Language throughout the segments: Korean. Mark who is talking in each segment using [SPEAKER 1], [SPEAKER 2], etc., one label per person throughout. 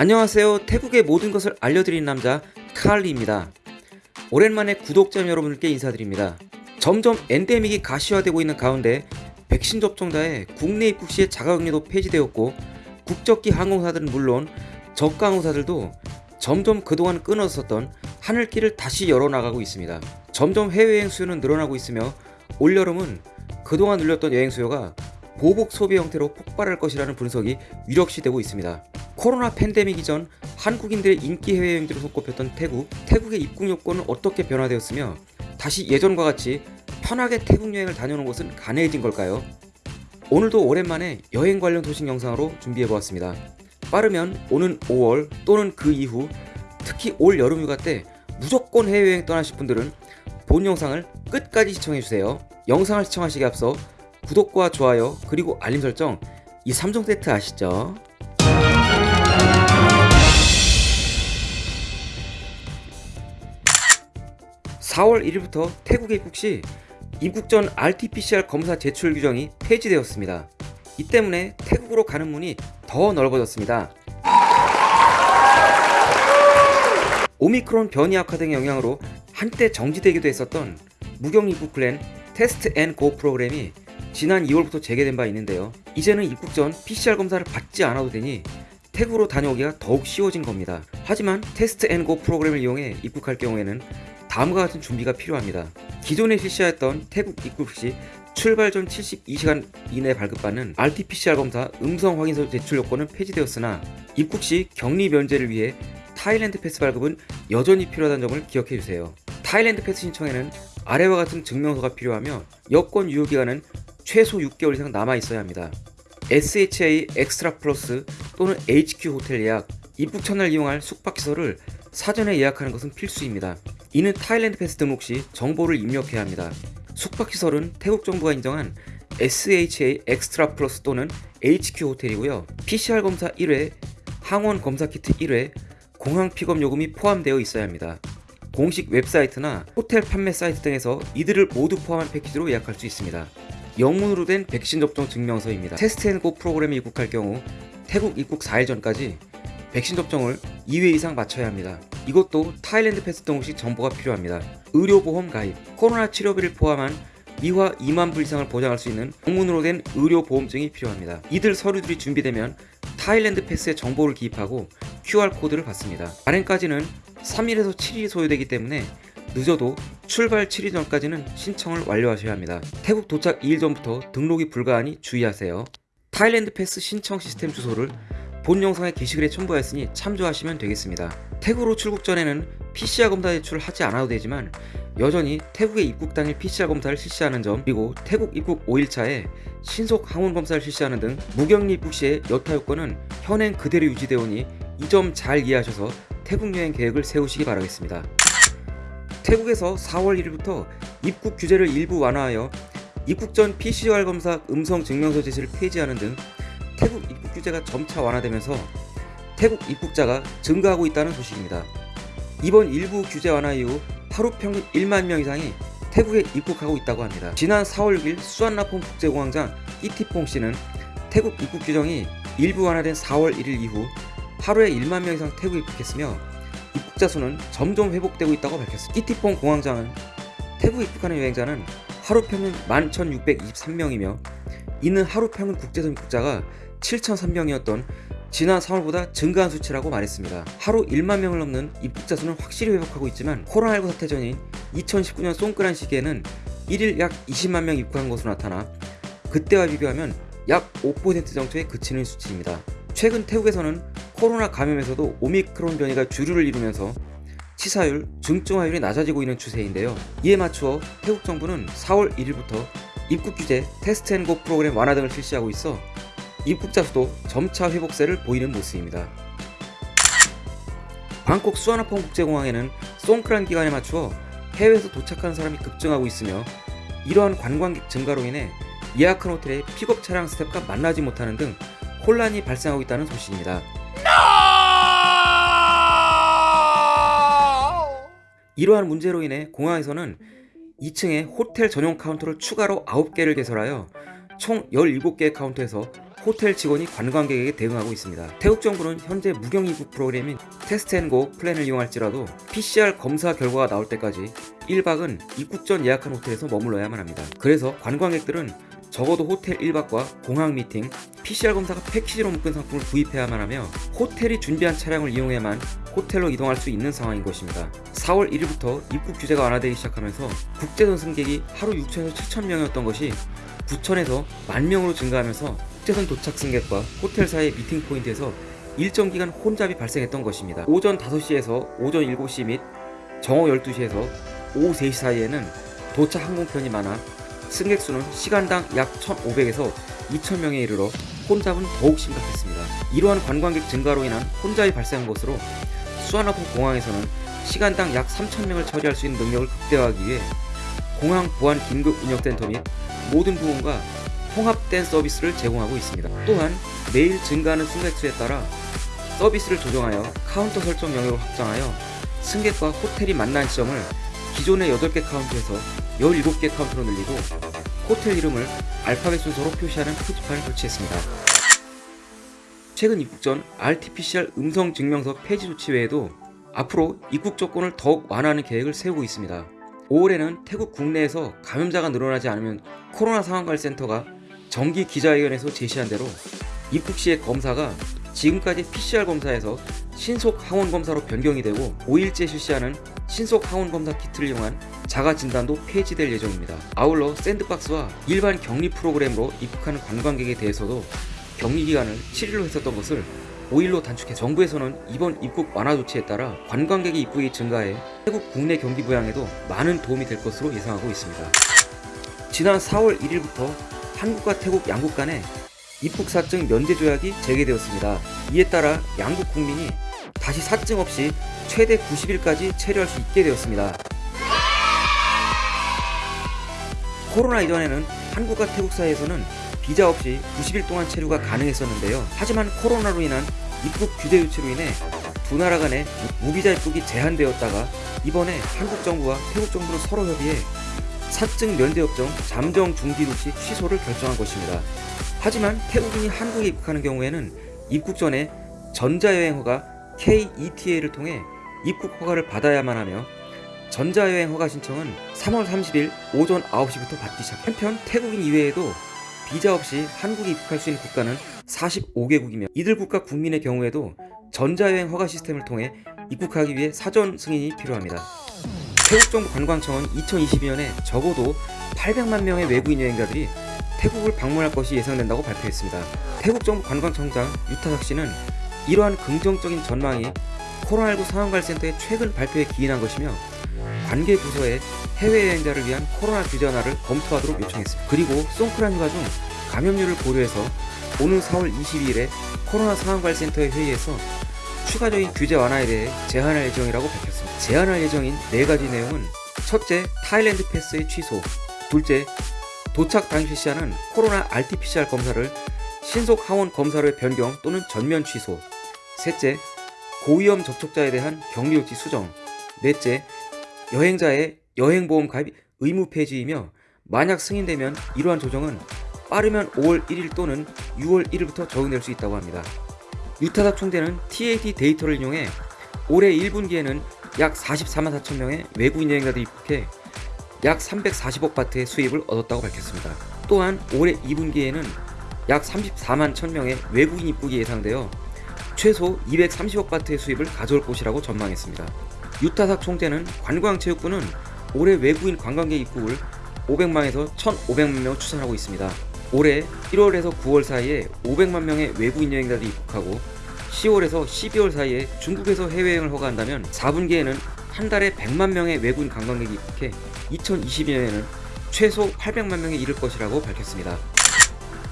[SPEAKER 1] 안녕하세요. 태국의 모든 것을 알려드리는 남자 칼리입니다. 오랜만에 구독자 여러분들께 인사드립니다. 점점 엔데믹이 가시화되고 있는 가운데 백신 접종자의 국내 입국 시의 자가격리도 폐지되었고 국적기 항공사들은 물론 저가 항공사들도 점점 그동안 끊어졌던 하늘길을 다시 열어나가고 있습니다. 점점 해외여행 수요는 늘어나고 있으며 올여름은 그동안 늘렸던 여행 수요가 보복 소비 형태로 폭발할 것이라는 분석이 유력시되고 있습니다. 코로나 팬데믹 이전 한국인들의 인기 해외여행지로 손꼽혔던 태국, 태국의 입국 요건은 어떻게 변화되었으며 다시 예전과 같이 편하게 태국 여행을 다녀오는 것은 가능해진 걸까요? 오늘도 오랜만에 여행 관련 소식 영상으로 준비해보았습니다. 빠르면 오는 5월 또는 그 이후 특히 올 여름휴가 때 무조건 해외여행 떠나실 분들은 본 영상을 끝까지 시청해주세요. 영상을 시청하시기 앞서 구독과 좋아요 그리고 알림 설정 이 3종 세트 아시죠? (4월 1일부터) 태국에 입국 시 입국 전 RT-PCR 검사 제출 규정이 폐지되었습니다. 이 때문에 태국으로 가는 문이 더 넓어졌습니다. 오미크론 변이 악화 등의 영향으로 한때 정지되기도 했었던 무격리 입국 플랜 Test and Go 프로그램이 지난 2월부터 재개된 바 있는데요. 이제는 입국 전 PCR 검사를 받지 않아도 되니 태국으로 다녀오기가 더욱 쉬워진 겁니다. 하지만 Test and Go 프로그램을 이용해 입국할 경우에는 다음과 같은 준비가 필요합니다. 기존에 실시했던 태국 입국 시 출발 전 72시간 이내 발급받는 RT-PCR 검사 음성 확인서 제출 요건은 폐지되었으나 입국 시 격리 면제를 위해 Thailand Pass 발급은 여전히 필요하다는 점을 기억해주세요. Thailand Pass 신청에는 아래와 같은 증명서가 필요하며 여권 유효기간은 최소 6개월 이상 남아 있어야 합니다. SHA Extra Plus 또는 HQ 호텔 예약, 입국 첫날 이용할 숙박시설을 사전에 예약하는 것은 필수입니다. 이는 Thailand Pass 등록 시 정보를 입력해야 합니다. 숙박시설은 태국 정부가 인정한 SHA Extra Plus 또는 HQ 호텔이고요. PCR 검사 1회, 항원 검사 키트 1회, 공항 픽업 요금이 포함되어 있어야 합니다. 공식 웹사이트나 호텔 판매 사이트 등에서 이들을 모두 포함한 패키지로 예약할 수 있습니다. 영문으로 된 백신 접종 증명서입니다. Test and Go 프로그램에 입국할 경우 태국 입국 4일 전까지 백신 접종을 2회 이상 마쳐야 합니다. 이것도 Thailand Pass 등록 시 정보가 필요합니다. 의료보험 가입, 코로나 치료비를 포함한 미화 2만 불 이상을 보장할 수 있는 영문으로 된 의료보험증이 필요합니다. 이들 서류들이 준비되면 Thailand Pass에 정보를 기입하고 QR코드를 받습니다. 발행까지는 3일에서 7일이 소요되기 때문에 늦어도 출발 7일 전까지는 신청을 완료하셔야 합니다. 태국 도착 2일 전부터 등록이 불가하니 주의하세요. Thailand Pass 신청 시스템 주소를 본 영상의 게시글에 첨부하였으니 참조하시면 되겠습니다. 태국으로 출국 전에는 PCR 검사 제출을 하지 않아도 되지만 여전히 태국에 입국 당일 PCR 검사를 실시하는 점 그리고 태국 입국 5일차에 신속 항원 검사를 실시하는 등 무격리 입국 시의 여타 요건은 현행 그대로 유지되어 오니 이 점 잘 이해하셔서 태국 여행 계획을 세우시기 바라겠습니다. 태국에서 4월 1일부터 입국 규제를 일부 완화하여 입국 전 PCR 검사 음성 증명서 제시를 폐지하는 등 태국 규제가 점차 완화되면서 태국 입국자가 증가하고 있다는 소식입니다. 이번 일부 규제 완화 이후 하루 평균 1만 명 이상이 태국에 입국하고 있다고 합니다. 지난 4월 6일 수완나퐁 국제공항장 이티퐁 씨는 태국 입국 규정이 일부 완화된 4월 1일 이후 하루에 1만 명 이상 태국에 입국했으며 입국자 수는 점점 회복되고 있다고 밝혔습니다. 이티퐁 공항장은 태국 입국하는 여행자는 하루 평균 11,623명이며 이는 하루 평균 국제선 입국자가 7,003명이었던 지난 3월보다 증가한 수치라고 말했습니다. 하루 1만 명을 넘는 입국자 수는 확실히 회복하고 있지만 코로나19 사태 전인 2019년 송크란 시기에는 1일 약 20만 명 입국한 것으로 나타나 그때와 비교하면 약 5% 정도에 그치는 수치입니다. 최근 태국에서는 코로나 감염에서도 오미크론 변이가 주류를 이루면서 치사율, 중증화율이 낮아지고 있는 추세인데요. 이에 맞추어 태국 정부는 4월 1일부터 입국 규제, 테스트 앤고 프로그램 완화 등을 실시하고 있어 입국자 수도 점차 회복세를 보이는 모습입니다. 방콕 수완나품 국제공항에는 송크란 기간에 맞추어 해외에서 도착하는 사람이 급증하고 있으며 이러한 관광객 증가로 인해 예약한 호텔의 픽업 차량 스태프와 만나지 못하는 등 혼란이 발생하고 있다는 소식입니다. 이러한 문제로 인해 공항에서는 2층에 호텔 전용 카운터를 추가로 9개를 개설하여 총 17개의 카운터에서 호텔 직원이 관광객에게 대응하고 있습니다. 태국 정부는 현재 무격리 입국 프로그램인 Test and Go 플랜을 이용할지라도 PCR 검사 결과가 나올 때까지 1박은 입국 전 예약한 호텔에서 머물러야만 합니다. 그래서 관광객들은 적어도 호텔 1박과 공항 미팅, PCR 검사가 패키지로 묶은 상품을 구입해야만 하며 호텔이 준비한 차량을 이용해야만 호텔로 이동할 수 있는 상황인 것입니다. 4월 1일부터 입국 규제가 완화되기 시작하면서 국제선 승객이 하루 6천에서 7천 명이었던 것이 9천에서 만 명으로 증가하면서 국제선 도착 승객과 호텔 사이의 미팅 포인트에서 일정 기간 혼잡이 발생했던 것입니다. 오전 5시에서 오전 7시 및 정오 12시에서 오후 3시 사이에는 도착 항공편이 많아 승객 수는 시간당 약 1,500에서 2,000명에 이르러 혼잡은 더욱 심각했습니다. 이러한 관광객 증가로 인한 혼잡이 발생한 것으로 수완나품 공항에서는 시간당 약 3,000명을 처리할 수 있는 능력을 극대화하기 위해 공항 보안 긴급 운영센터 및 모든 부문과 통합된 서비스를 제공하고 있습니다. 또한 매일 증가하는 승객 수에 따라 서비스를 조정하여 카운터 설정 영역을 확장하여 승객과 호텔이 만나는 지점을 기존의 8개 카운터에서 17개 카운터로 늘리고 호텔 이름을 알파벳 순서로 표시하는 표지판을 설치했습니다. 최근 입국 전 RT-PCR 음성 증명서 폐지 조치 외에도 앞으로 입국 조건을 더욱 완화하는 계획을 세우고 있습니다. 5월에는 태국 국내에서 감염자가 늘어나지 않으면 코로나 상황관리센터가 정기 기자회견에서 제시한 대로 입국 시의 검사가 지금까지 PCR 검사에서 신속 항원 검사로 변경이 되고 5일째 실시하는 신속 항원 검사 키트를 이용한 자가 진단도 폐지될 예정입니다. 아울러 샌드박스와 일반 격리 프로그램으로 입국하는 관광객에 대해서도 격리 기간을 7일로 했었던 것을 5일로 단축해 정부에서는 이번 입국 완화 조치에 따라 관광객의 입국이 증가해 태국 국내 경기 부양에도 많은 도움이 될 것으로 예상하고 있습니다. 지난 4월 1일부터 한국과 태국 양국 간에 입국 사증 면제 조약이 재개되었습니다. 이에 따라 양국 국민이 다시 사증 없이 최대 90일까지 체류할 수 있게 되었습니다. 코로나 이전에는 한국과 태국 사이에서는 비자 없이 90일 동안 체류가 가능했었는데요. 하지만 코로나로 인한 입국 규제 조치로 인해 두 나라 간의 무비자 입국이 제한되었다가 이번에 한국 정부와 태국 정부는 서로 협의해 사증 면제 협정 잠정 중지 조치 취소를 결정한 것입니다. 하지만 태국인이 한국에 입국하는 경우에는 입국 전에 전자여행 허가 KETA를 통해 입국 허가를 받아야만 하며 전자여행 허가 신청은 3월 30일 오전 9시부터 받기 시작. 한편 태국인 이외에도 비자 없이 한국에 입국할 수 있는 국가는 45개국이며 이들 국가 국민의 경우에도 전자여행 허가 시스템을 통해 입국하기 위해 사전 승인이 필요합니다. 태국 정부 관광청은 2022년에 적어도 800만 명의 외국인 여행자들이 태국을 방문할 것이 예상된다고 발표했습니다. 태국 정부 관광청장 유타삭 씨는 이러한 긍정적인 전망이 코로나19 상황관리센터의 최근 발표에 기인한 것이며 관계 부서에 해외여행자를 위한 코로나 규제 완화를 검토하도록 요청했습니다. 그리고 송크란 휴가 중 감염률을 고려해서 오는 4월 22일에 코로나 상황관리센터의 회의에서 추가적인 규제 완화에 대해 제안할 예정이라고 밝혔습니다. 제안할 예정인 네 가지 내용은 첫째, 타일랜드 패스의 취소 둘째, 도착 당시 실시하는 코로나 RT-PCR 검사를 신속 항원 검사로의 변경 또는 전면 취소 셋째, 고위험 접촉자에 대한 격리 조치 수정 넷째, 여행자의 여행보험 가입 의무 폐지이며 만약 승인되면 이러한 조정은 빠르면 5월 1일 또는 6월 1일부터 적용될 수 있다고 합니다. 유타닥 총재는 TAT 데이터를 이용해 올해 1분기에는 약 44만 4천 명의 외국인 여행자들이 입국해 약 340억 바트의 수입을 얻었다고 밝혔습니다. 또한 올해 2분기에는 약 34만 1000명의 외국인 입국이 예상되어 최소 230억 바트의 수입을 가져올 것이라고 전망했습니다. 유타삭 총재는 관광체육부는 올해 외국인 관광객 입국을 500만에서 1,500만 명 추산하고 있습니다. 올해 1월에서 9월 사이에 500만 명의 외국인 여행자들이 입국하고 10월에서 12월 사이에 중국에서 해외여행을 허가한다면 4분기에는 한 달에 100만 명의 외국인 관광객이 입국해 2022년에는 최소 800만 명에 이를 것이라고 밝혔습니다.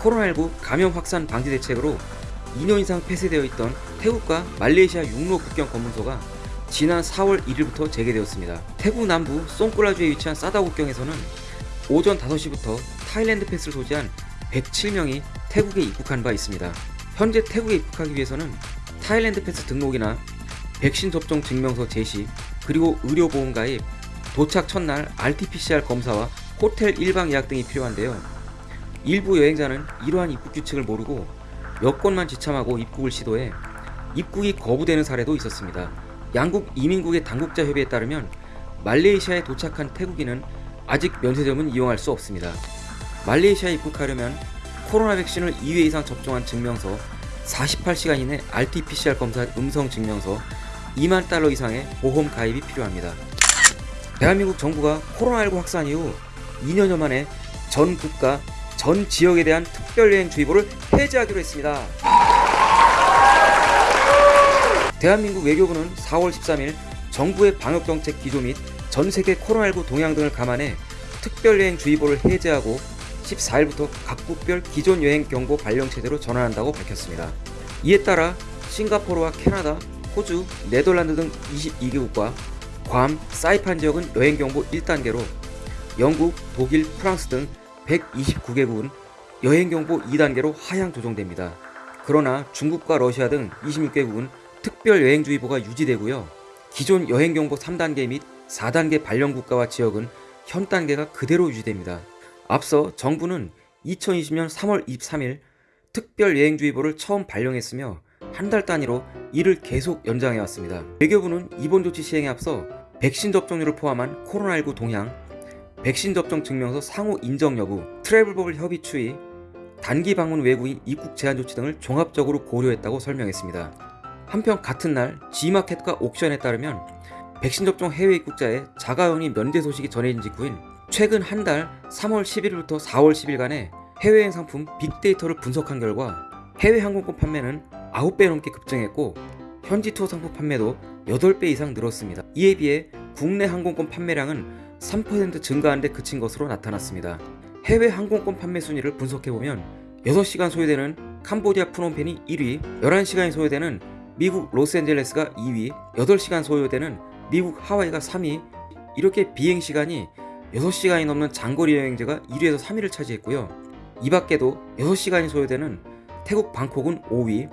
[SPEAKER 1] 코로나19 감염 확산 방지 대책으로 2년 이상 폐쇄되어 있던 태국과 말레이시아 육로 국경 검문소가 지난 4월 1일부터 재개되었습니다. 태국 남부 송클라주에 위치한 사다오 국경에서는 오전 5시부터 Thailand Pass를 소지한 107명이 태국에 입국한 바 있습니다. 현재 태국에 입국하기 위해서는 Thailand Pass 등록이나 백신 접종 증명서 제시, 그리고 의료보험 가입, 도착 첫날 RT-PCR 검사와 호텔 일방 예약 등이 필요한데요. 일부 여행자는 이러한 입국 규칙을 모르고 여권만 지참하고 입국을 시도해 입국이 거부되는 사례도 있었습니다. 양국 이민국의 당국자 협의에 따르면 말레이시아에 도착한 태국인은 아직 면세점은 이용할 수 없습니다. 말레이시아에 입국하려면 코로나 백신을 2회 이상 접종한 증명서, 48시간 이내 RT-PCR 검사 음성 증명서, 2만 달러 이상의 보험 가입이 필요합니다. 대한민국 정부가 코로나19 확산 이후 2년여 만에 전 국가, 전 지역에 대한 특별여행주의보를 해제하기로 했습니다. 대한민국 외교부는 4월 13일 정부의 방역정책 기조 및 전 세계 코로나19 동향 등을 감안해 특별여행주의보를 해제하고 14일부터 각국별 기존 여행 경보 발령 체제로 전환한다고 밝혔습니다. 이에 따라 싱가포르와 캐나다, 호주, 네덜란드 등 22개국과 괌, 사이판 지역은 여행 경보 1단계로 영국, 독일, 프랑스 등 129개국은 여행 경보 2단계로 하향 조정됩니다. 그러나 중국과 러시아 등 26개국은 특별 여행주의보가 유지되고요. 기존 여행 경보 3단계 및 4단계 발령 국가와 지역은 현 단계가 그대로 유지됩니다. 앞서 정부는 2020년 3월 23일 특별 여행주의보를 처음 발령했으며 한 달 단위로 이를 계속 연장해 왔습니다. 외교부는 이번 조치 시행에 앞서 백신 접종률을 포함한 코로나19 동향, 백신 접종 증명서 상호 인정 여부, 트래블버블 협의 추이, 단기 방문 외국인 입국 제한 조치 등을 종합적으로 고려했다고 설명했습니다. 한편 같은 날 G마켓과 옥션에 따르면 백신 접종 해외 입국자의 자가격리 면제 소식이 전해진 직후인 최근 한 달 3월 11일부터 4월 10일간의 해외여행 상품 빅데이터를 분석한 결과 해외 항공권 판매는 9배 넘게 급증했고 현지 투어 상품 판매도 8배 이상 늘었습니다. 이에 비해 국내 항공권 판매량은 3% 증가한 데 그친 것으로 나타났습니다. 해외 항공권 판매 순위를 분석해보면 6시간 소요되는 캄보디아 프놈펜이 1위, 11시간이 소요되는 미국 로스앤젤레스가 2위, 8시간 소요되는 미국 하와이가 3위, 이렇게 비행시간이 6시간이 넘는 장거리 여행자가 1위에서 3위를 차지했고요. 이 밖에도 6시간이 소요되는 태국 방콕은 5위,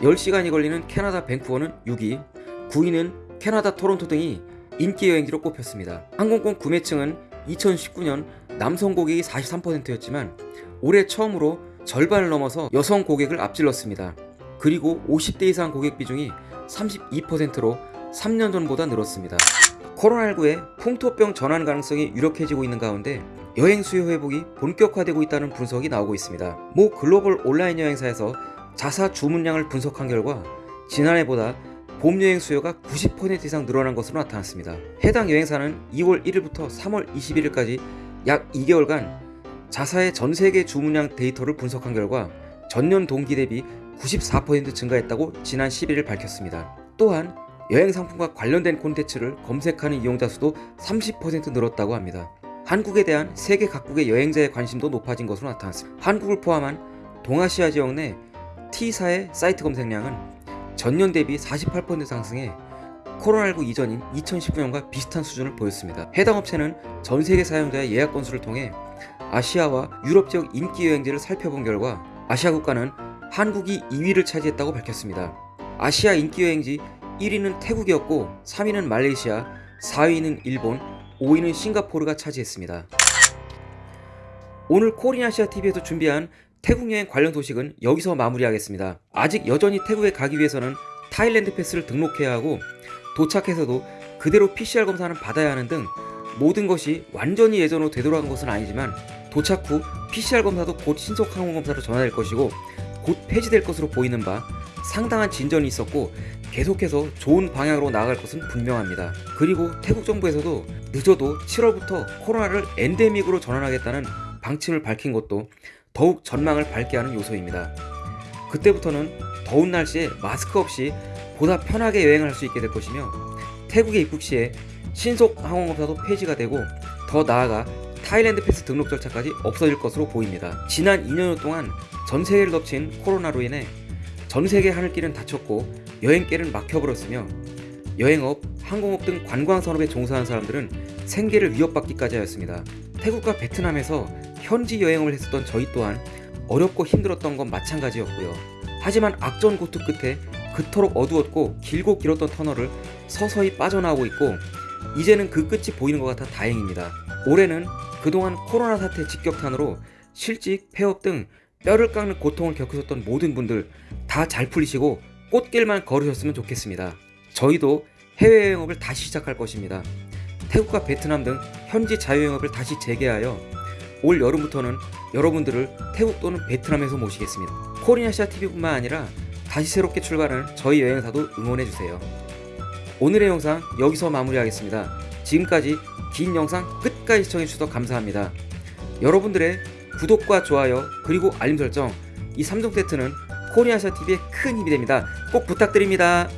[SPEAKER 1] 10시간이 걸리는 캐나다 밴쿠버는 6위, 9위는 캐나다 토론토 등이 인기 여행지로 꼽혔습니다. 항공권 구매층은 2019년 남성 고객이 43%였지만 올해 처음으로 절반을 넘어서 여성 고객을 앞질렀습니다. 그리고 50대 이상 고객 비중이 32%로 3년 전보다 늘었습니다. 코로나19의 풍토병 전환 가능성이 유력해지고 있는 가운데 여행 수요 회복이 본격화되고 있다는 분석이 나오고 있습니다. 모 글로벌 온라인 여행사에서 자사 주문량을 분석한 결과 지난해보다 봄 여행 수요가 90% 이상 늘어난 것으로 나타났습니다. 해당 여행사는 2월 1일부터 3월 21일까지 약 2개월간 자사의 전 세계 주문량 데이터를 분석한 결과 전년 동기 대비 94% 증가했다고 지난 11일 밝혔습니다. 또한 여행 상품과 관련된 콘텐츠를 검색하는 이용자 수도 30% 늘었다고 합니다. 한국에 대한 세계 각국의 여행자의 관심도 높아진 것으로 나타났습니다. 한국을 포함한 동아시아 지역 내 T사의 사이트 검색량은 전년 대비 48% 상승해 코로나19 이전인 2019년과 비슷한 수준을 보였습니다. 해당 업체는 전 세계 사용자의 예약 건수를 통해 아시아와 유럽 지역 인기 여행지를 살펴본 결과 아시아 국가는 한국이 2위를 차지했다고 밝혔습니다. 아시아 인기 여행지 1위는 태국이었고 3위는 말레이시아, 4위는 일본, 5위는 싱가포르가 차지했습니다. 오늘 코리아시아TV에서 준비한 태국 여행 관련 소식은 여기서 마무리하겠습니다. 아직 여전히 태국에 가기 위해서는 타일랜드 패스를 등록해야 하고 도착해서도 그대로 PCR 검사는 받아야 하는 등 모든 것이 완전히 예전으로 되돌아간 것은 아니지만 도착 후 PCR 검사도 곧 신속 항원 검사로 전환될 것이고 곧 폐지될 것으로 보이는 바 상당한 진전이 있었고 계속해서 좋은 방향으로 나아갈 것은 분명합니다. 그리고 태국 정부에서도 늦어도 7월부터 코로나를 엔데믹으로 전환하겠다는 방침을 밝힌 것도 더욱 전망을 밝게 하는 요소입니다. 그때부터는 더운 날씨에 마스크 없이 보다 편하게 여행을 할 수 있게 될 것이며 태국에 입국 시에 신속 항원 검사도 폐지가 되고 더 나아가 타일랜드 패스 등록 절차까지 없어질 것으로 보입니다. 지난 2년 동안 전 세계를 덮친 코로나로 인해 전 세계 하늘길은 닫혔고 여행길은 막혀버렸으며 여행업, 항공업 등 관광 산업에 종사하는 사람들은 생계를 위협받기까지 하였습니다. 태국과 베트남에서 현지 여행을 했었던 저희 또한 어렵고 힘들었던 건 마찬가지였고요. 하지만 악전고투 끝에 그토록 어두웠고 길고 길었던 터널을 서서히 빠져나오고 있고 이제는 그 끝이 보이는 것 같아 다행입니다. 올해는 그동안 코로나 사태 직격탄으로 실직, 폐업 등 뼈를 깎는 고통을 겪으셨던 모든 분들 다 잘 풀리시고 꽃길만 걸으셨으면 좋겠습니다. 저희도 해외여행업을 다시 시작할 것입니다. 태국과 베트남 등 현지 자유영업을 다시 재개하여 올 여름부터는 여러분들을 태국 또는 베트남에서 모시겠습니다. 코리아시아 TV뿐만 아니라 다시 새롭게 출발하는 저희 여행사도 응원해주세요. 오늘의 영상 여기서 마무리하겠습니다. 지금까지 긴 영상 끝까지 시청해주셔서 감사합니다. 여러분들의 구독과 좋아요 그리고 알림 설정 이 3종 세트는 코리아시아 TV의 큰 힘이 됩니다. 꼭 부탁드립니다.